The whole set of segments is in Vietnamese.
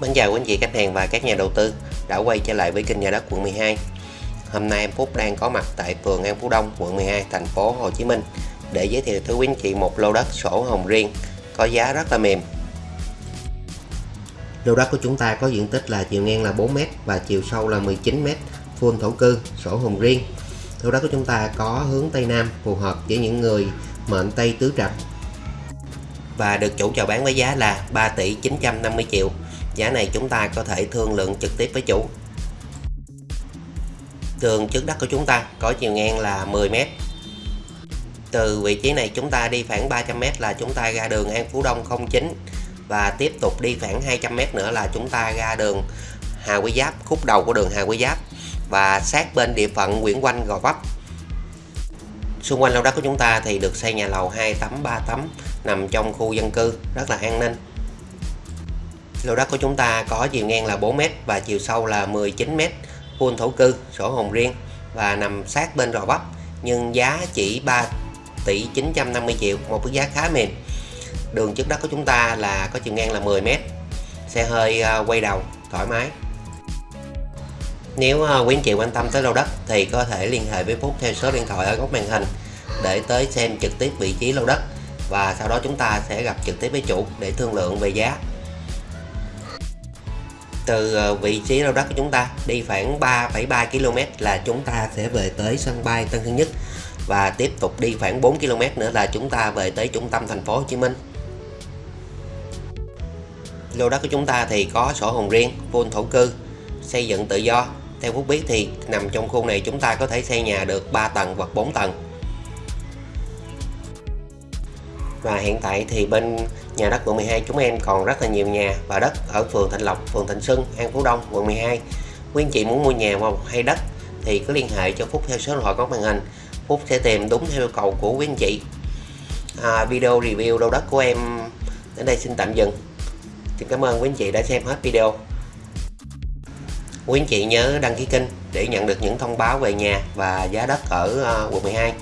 Mến chào quý anh chị khách hàng và các nhà đầu tư đã quay trở lại với kênh nhà đất quận 12. Hôm nay em Phúc đang có mặt tại phường An Phú Đông, quận 12, thành phố Hồ Chí Minh để giới thiệu tới quý anh chị một lô đất sổ hồng riêng có giá rất là mềm. Lô đất của chúng ta có diện tích là chiều ngang là 4m và chiều sâu là 19m, full thổ cư, sổ hồng riêng. Lô đất của chúng ta có hướng Tây Nam phù hợp với những người mệnh Tây Tứ Trạch và được chủ chào bán với giá là 3 tỷ 950 triệu. Giá này chúng ta có thể thương lượng trực tiếp với chủ. Tường trước đất của chúng ta có chiều ngang là 10m từ vị trí này chúng ta đi khoảng 300m là chúng ta ra đường An Phú Đông 09 và tiếp tục đi khoảng 200m nữa là chúng ta ra đường Hà Quý Giáp, khúc đầu của đường Hà Quý Giáp. Và sát bên địa phận Nguyễn Quanh Gò Vấp xung quanh lô đất của chúng ta thì được xây nhà lầu 2 tấm 3 tấm, nằm trong khu dân cư, rất là an ninh. Lô đất của chúng ta có chiều ngang là 4m và chiều sâu là 19m full thổ cư, sổ hồng riêng và nằm sát bên Gò Vấp nhưng giá chỉ 3 tỷ 950 triệu, một cái giá khá mềm. Đường trước đất của chúng ta là có chiều ngang là 10m xe hơi ờ, quay đầu, thoải mái nếu ờ, quý anh chị quan tâm tới lô đất thì có thể liên hệ với Phúc theo số điện thoại ở góc màn hình để tới xem trực tiếp vị trí lô đất và sau đó chúng ta sẽ gặp trực tiếp với chủ để thương lượng về giá. Từ ờ, vị trí lô đất của chúng ta đi khoảng 3,3 km là chúng ta sẽ về tới sân bay Tân Sơn Nhất và tiếp tục đi khoảng 4 km nữa là chúng ta về tới trung tâm thành phố Hồ Chí Minh. Lô đất của chúng ta thì có sổ hồng riêng full thổ cư xây dựng tự do theo Phúc biết thì nằm trong khu này chúng ta có thể xây nhà được 3 tầng hoặc 4 tầng. Và hiện tại thì bên nhà đất quận 12 chúng em còn rất là nhiều nhà và đất ở phường Thịnh Lộc, phường Thịnh Xuân, An Phú Đông, quận 12 quý anh chị muốn mua nhà hay đất thì cứ liên hệ cho Phúc theo số điện thoại có màn hình. Phúc sẽ tìm đúng theo yêu cầu của quý anh chị. À, video review lô đất của em đến đây xin tạm dừng. Xin cảm ơn quý anh chị đã xem hết video quý anh chị nhớ đăng ký kênh để nhận được những thông báo về nhà và giá đất ở ờ, quận 12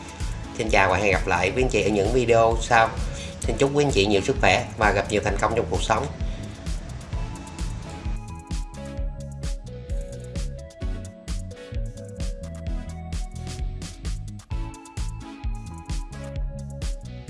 Xin chào và hẹn gặp lại quý anh chị ở những video sau. Xin chúc quý anh chị nhiều sức khỏe và gặp nhiều thành công trong cuộc sống.